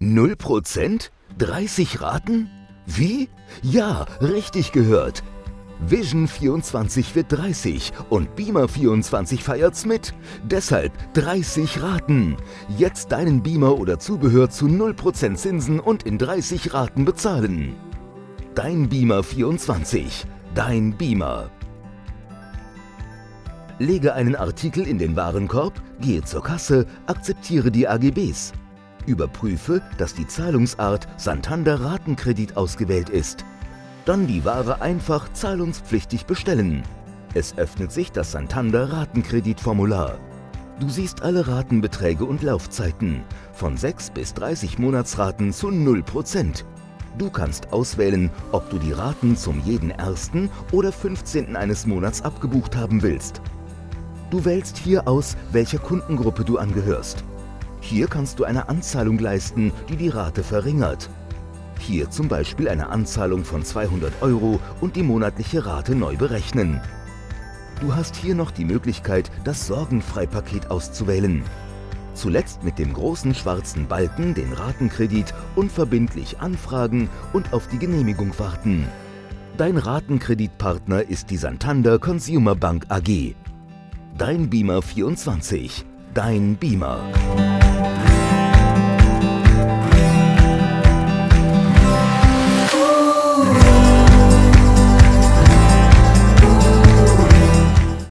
0%? 30 Raten? Wie? Ja, richtig gehört. Vision 24 wird 30 und Beamer 24 feiert's mit. Deshalb 30 Raten. Jetzt deinen Beamer oder Zubehör zu 0% Zinsen und in 30 Raten bezahlen. Dein Beamer 24. Dein Beamer. Lege einen Artikel in den Warenkorb, gehe zur Kasse, akzeptiere die AGBs. Überprüfe, dass die Zahlungsart Santander Ratenkredit ausgewählt ist. Dann die Ware einfach zahlungspflichtig bestellen. Es öffnet sich das Santander Ratenkreditformular. Du siehst alle Ratenbeträge und Laufzeiten, von 6 bis 30 Monatsraten zu 0%. Du kannst auswählen, ob du die Raten zum jeden 1. oder 15. eines Monats abgebucht haben willst. Du wählst hier aus, welcher Kundengruppe du angehörst. Hier kannst du eine Anzahlung leisten, die die Rate verringert. Hier zum Beispiel eine Anzahlung von 200 Euro und die monatliche Rate neu berechnen. Du hast hier noch die Möglichkeit, das Sorgenfreipaket auszuwählen. Zuletzt mit dem großen schwarzen Balken den Ratenkredit unverbindlich anfragen und auf die Genehmigung warten. Dein Ratenkreditpartner ist die Santander Consumer Bank AG. Dein Beamer 24. Dein Beamer. night.